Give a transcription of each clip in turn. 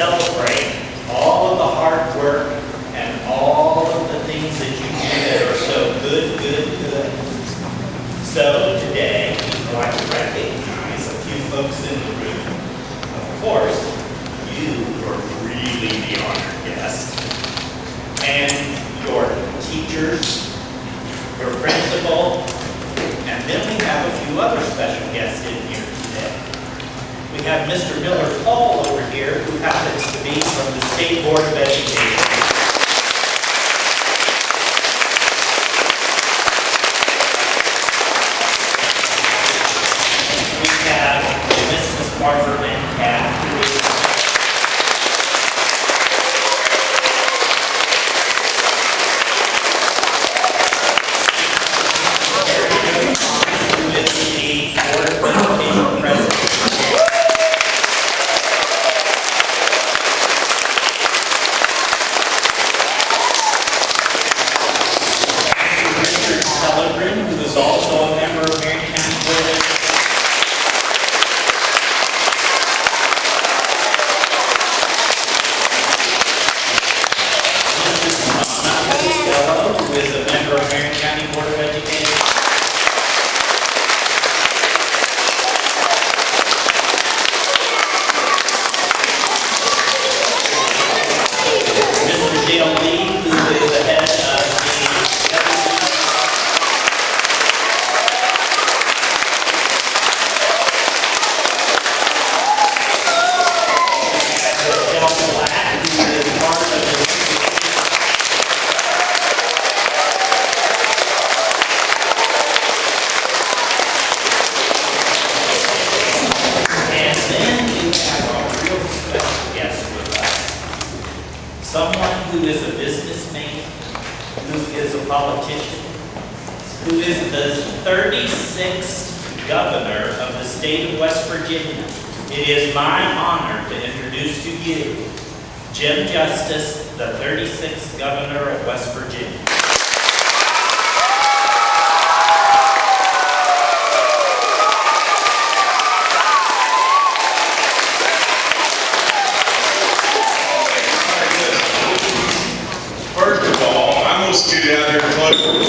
celebrate all of the hard work and all of the things that you do that are so good, good, good. So today, I'd like to recognize a few folks in the room. Of course, you were really the honored guest. And your teachers, your principal, and then we have a few other special guests in here today. We have Mr. Miller State Board of Education. We have Mrs. Marford out here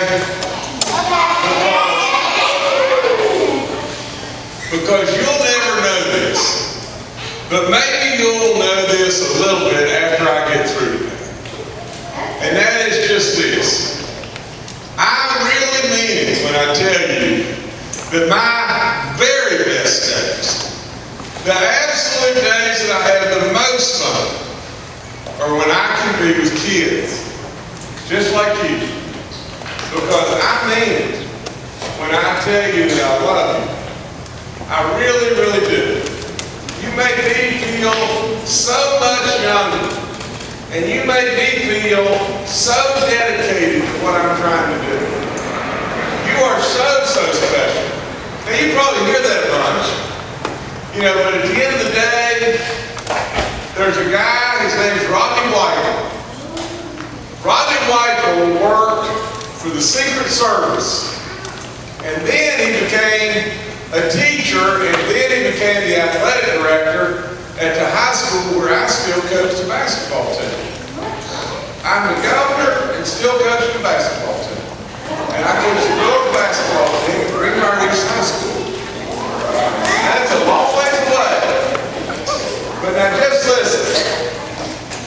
Okay? the Secret Service. And then he became a teacher, and then he became the athletic director at the high school where I still coach the basketball team. I'm the governor and still coach the basketball team. And I coach the girls' basketball team at Green Gardens High School. That's a long way to play. But now just listen.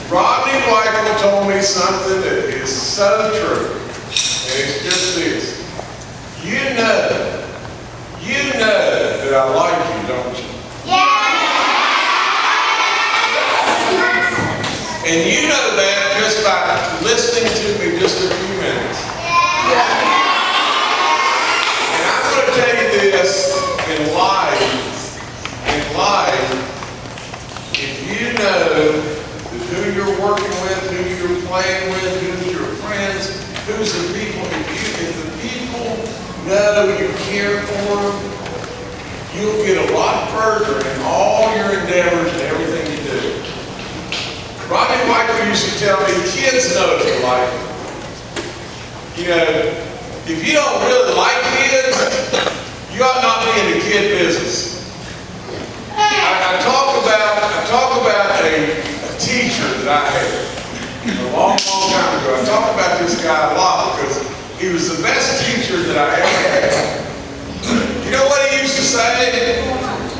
Rodney Michael told me something that is so true. It's just this. You know, you know that I like you, don't you? And you know that just by listening to me just a few minutes. And I'm going to tell you this in life, in life, if you know that who you're working with, who you're playing with, who's your friends, who's the people, if you, if the people know you care for them, you'll get a lot further in all your endeavors and everything you do. Robbie Michael used to tell me, kids know if you like them. You know, if you don't really like kids, you ought not be in the kid business. I, I talk about, I talk about a, a teacher that I had a long, long time ago. I talk about this guy a lot because he was the best teacher that I ever had. You know what he used to say?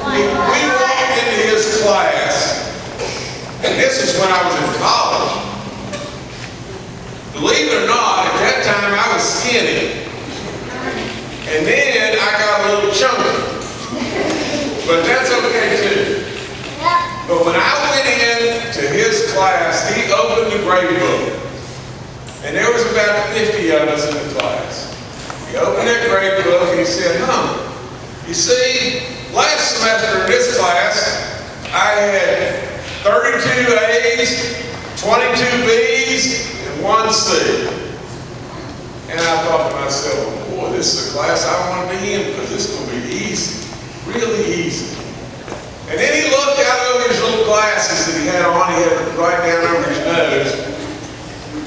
We we walked into his class, and this is when I was in college. Believe it or not, at that time I was skinny. And then I got a little chunky. But that's okay too. But when I went in to his class, he opened the grade book. About 50 of us in the class. He opened that grade book and he said, huh, you see, last semester in this class, I had 32 A's, 22 B's, and one C. And I thought to myself, boy, this is a class I want to be in because this is going to be easy, really easy. And then he looked out over his little glasses that he had on, he had right down over his nose.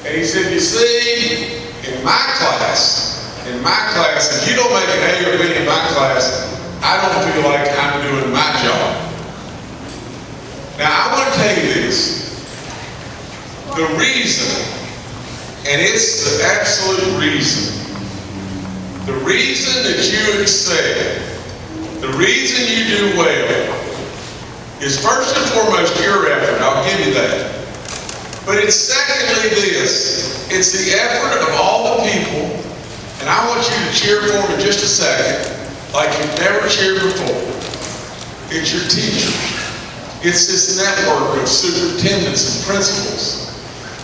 And he said, you see, in my class, in my class, if you don't make an A or B in my class, I don't feel like I'm doing my job. Now, I want to tell you this. The reason, and it's the absolute reason, the reason that you excel, the reason you do well, is first and foremost your effort. I'll give you that. But it's secondly this. It's the effort of all the people, and I want you to cheer for them in just a second, like you've never cheered before. It's your teachers. It's this network of superintendents and principals.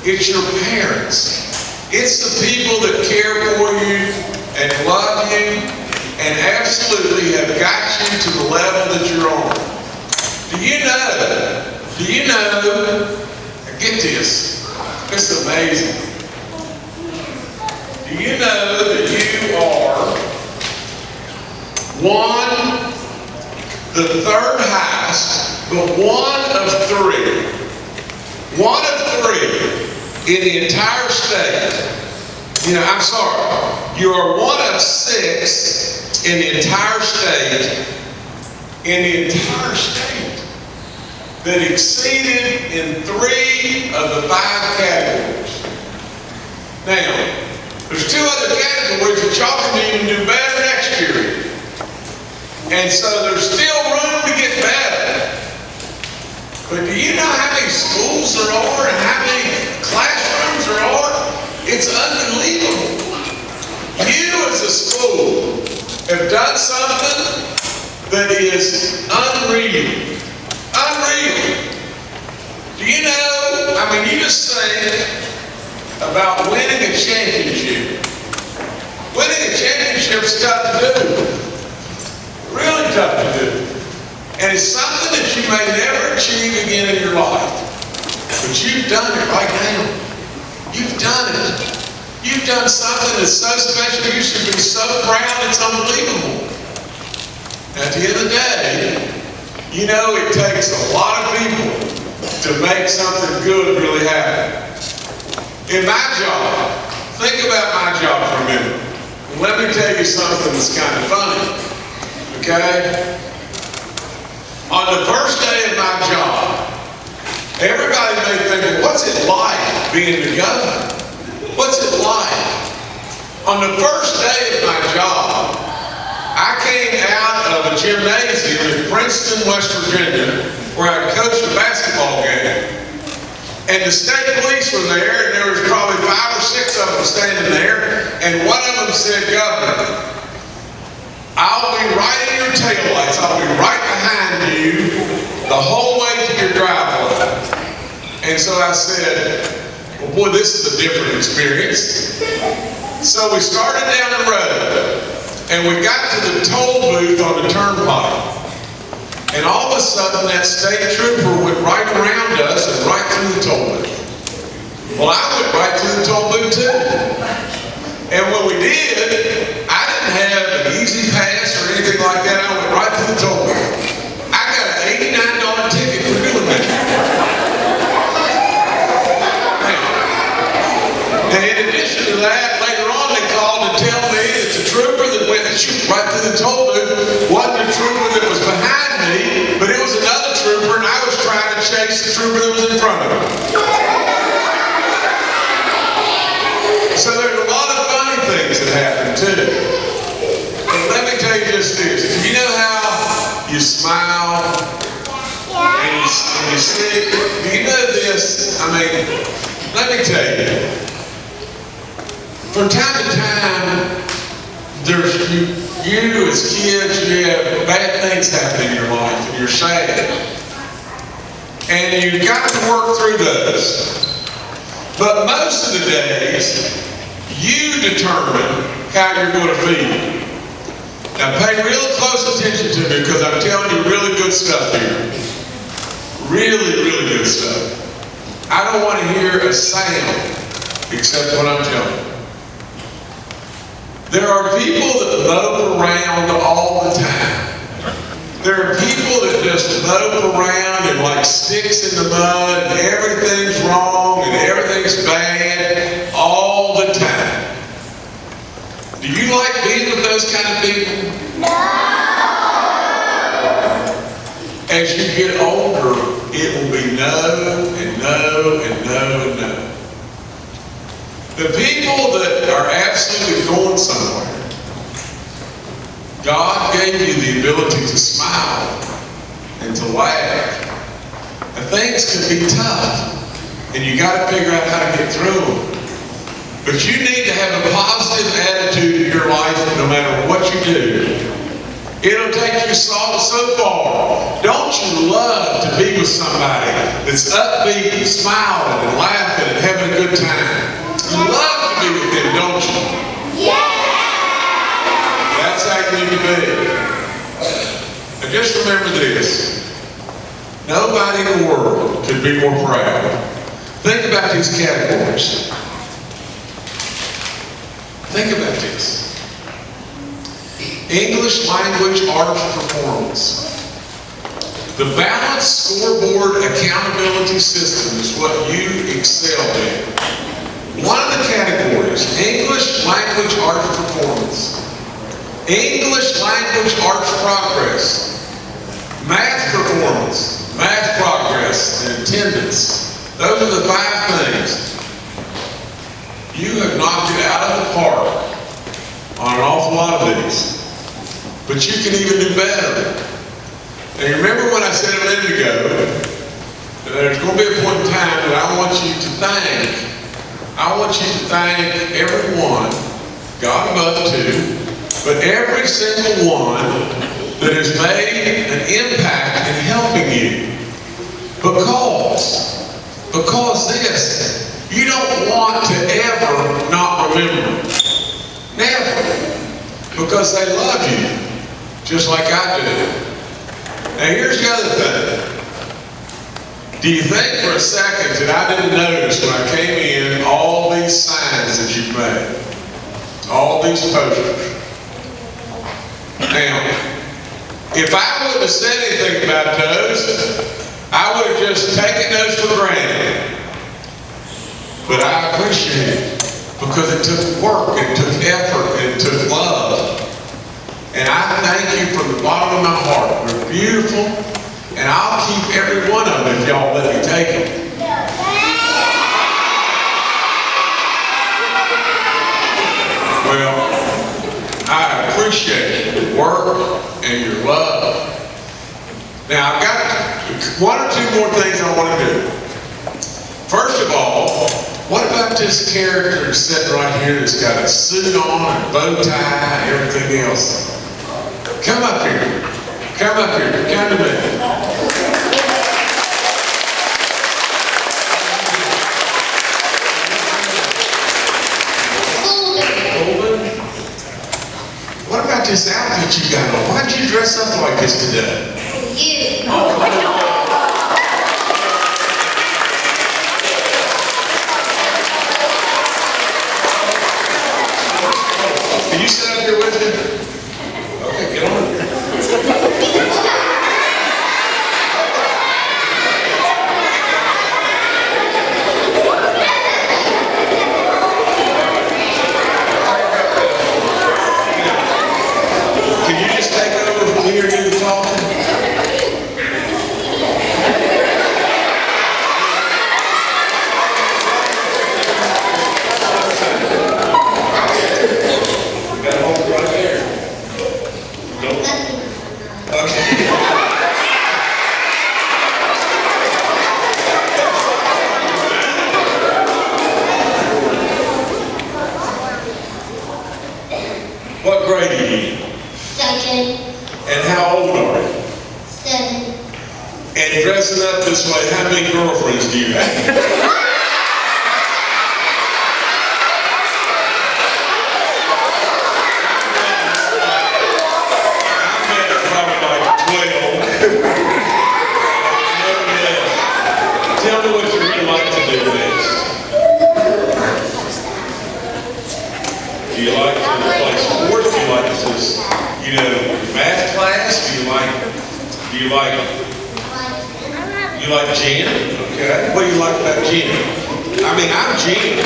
It's your parents. It's the people that care for you and love you and absolutely have got you to the level that you're on. Do you know? Do you know? Get this. Is amazing. Do you know that you are one, the third highest, but one of three, one of three in the entire state. You know, I'm sorry, you are one of six in the entire state, in the entire state, that exceeded in three of the five categories. Now, there's two other categories that y'all can even do better next year. And so there's still room to get better. But do you know how many schools there are and how many classrooms there are? It's unbelievable. You as a school have done something that is unreal. Do you know, I mean, you just think about winning a championship. Winning a championship is tough to do. Really tough to do. And it's something that you may never achieve again in your life. But you've done it right now. You've done it. You've done something that's so special. You should be so proud. It's unbelievable. At the end of the day, you know it takes a lot of people to make something good really happen. In my job, think about my job for a minute. Let me tell you something that's kind of funny. Okay? On the first day of my job, everybody may think, what's it like being the governor? What's it like? On the first day of my job, I came out of a gymnasium in Princeton, West Virginia, where I coached a basketball game. And the state police were there, and there was probably five or six of them standing there, and one of them said, Governor, I'll be right in your taillights, I'll be right behind you the whole way to your driveway. And so I said, well, boy, this is a different experience. So we started down the road, and we got to the toll booth on the turnpike. And all of a sudden, that state trooper went right around us and right through the toll booth. Well, I went right through the toll booth too. And when we did, I didn't have an E-ZPass or anything like that. I went right through the toll booth. I got an eighty-nine dollar ticket for doing that. And in addition to that, later on, they called to tell me that the trooper that went shoot, right through the toll booth wasn't the trooper that was behind me, but it was another trooper, and I was trying to chase the trooper that was in front of me. So there's a lot of funny things that happen too. But let me tell you just this. You know how you smile and you, and you see, do you know this? I mean, let me tell you. From time to time, there's you, you as kids, you have bad things happen in your life and you're sad. And you've got to work through those. But most of the days, you determine how you're going to feel. Now pay real close attention to me because I'm telling you really good stuff here. Really, really good stuff. I don't want to hear a sound except what I'm telling you. There are people that mope around all the time. There are people that just mope around and like sticks in the mud and everything's wrong and everything's bad all the time. Do you like being with those kind of people? No! As you get older, it will be no and no and no and no. The people that are absolutely going somewhere, God gave you the ability to smile and to laugh. And things can be tough, and you got to figure out how to get through them. But you need to have a positive attitude in your life no matter what you do. It'll take you so, so far. Don't you love to be with somebody that's upbeat and smiling and laughing and having a good time? Love to be with them, don't you? That's how you need to be. And just remember this. Nobody in the world could be more proud. Think about these categories. Think about this. English language arts performance. The balanced scorecard accountability system is what you excel in. One of the categories, English language arts performance. English language arts progress. Math performance, math progress, and attendance. Those are the five things. You have knocked it out of the park on an awful lot of these. But you can even do better. And remember when I said a minute ago, there's going to be a point in time that I want you to thank. I want you to thank everyone, God above too, but every single one that has made an impact in helping you. Because, because this, you don't want to ever not remember. Never. Because they love you, just like I do. Now here's the other thing. Do you think for a second that I didn't notice when I came in all these signs that you've made? All these posters. Now, if I wouldn't have said anything about those, I would have just taken those for granted. But I appreciate it because it took work, it took effort, it took love. And I thank you from the bottom of my heart. They're beautiful, and I'll keep every one of them if y'all let me take them. Well, appreciate your work and your love. Now, I've got one or two more things I want to do. First of all, what about this character sitting right here that's got a suit on and bow tie and everything else? Come up here. Come up here. Come to me. Golden. What about this outfit you got on? Why'd you dress up like this today? You. Can you sit up here with me? Okay, get on. Can you just take over from here and do the talking? You got to hold it right there. Don't- Okay. What grade are you in? Second, And how old are you? seven, And dressing up this way, how many girlfriends do you have? I've had probably like twelve. Yeah. Tell me what you really like to do next. Do you like to play sports? Do you like to, know, math class? Do you like, do you like you like gin? Okay. What do you like about gin? I mean, I'm gin.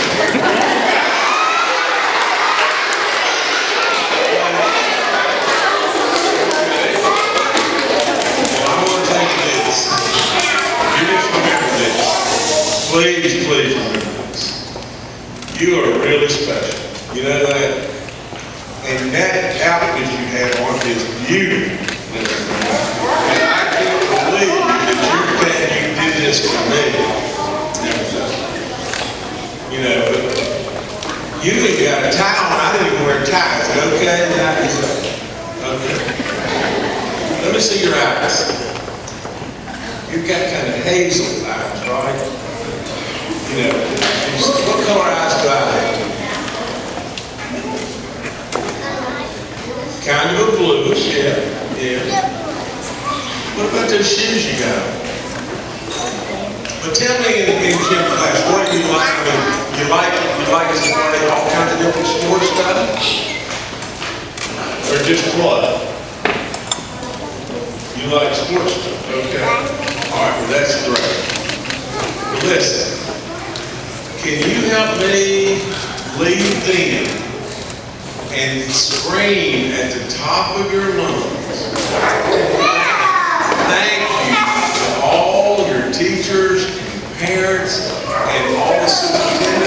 Well, I want to tell you this. You just remember this. Please, please remember this. You are really special. You know that? And that outfit you have on is beautiful. And I can't believe that you think you did this for me. You know, you even got a tie on. I didn't even wear ties. Okay? Okay. Let me see your eyes. You've got kind of hazel eyes, right? You know, what color eyes do I have? Kind of a bluish, yeah, yeah. What about those shoes you got? But tell me in, gym class, what do you like? I mean, you like, you like to play all kinds of different sports stuff? Or just what? You like sports stuff, okay. All right, well, that's great. Listen, can you help me lead them and scream at the top of your lungs? Thank you to all your teachers and parents and all the superintendents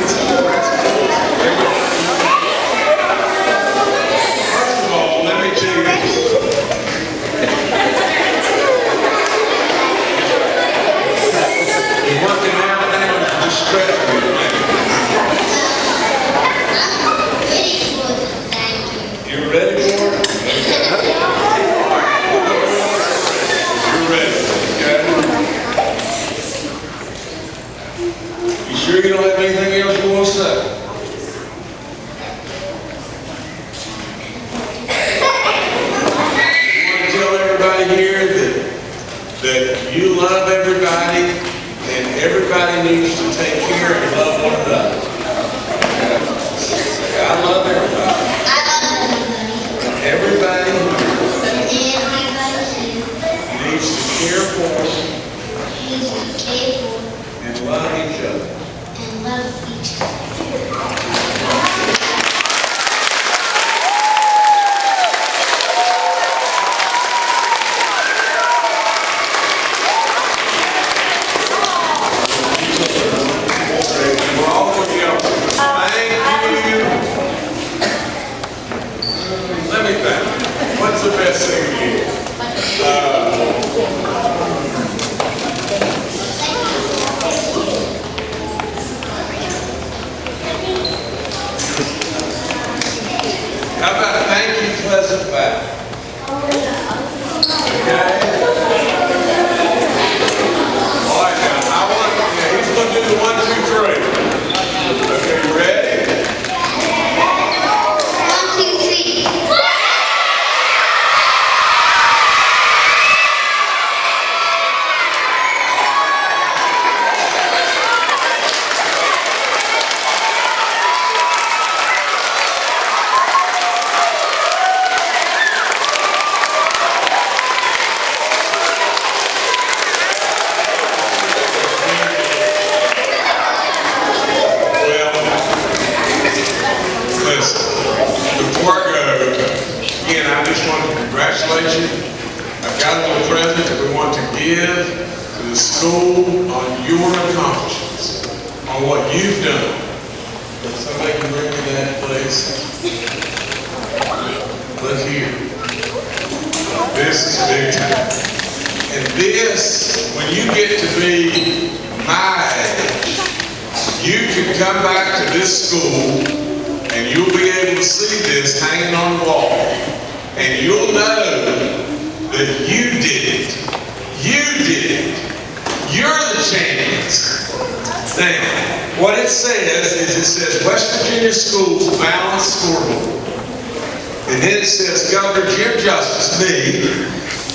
Me,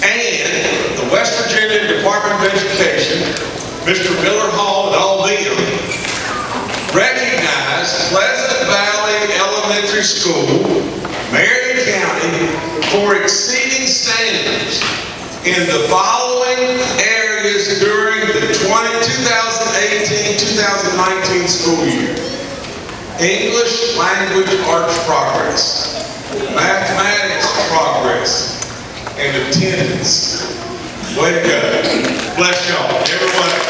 and the West Virginia Department of Education, Mr. Miller Hall and all them, recognize Pleasant Valley Elementary School, Marion County, for exceeding standards in the following areas during the 2018-2019 school year. English language arts progress, mathematics progress, and attendance. Way to go. Bless y'all, everyone.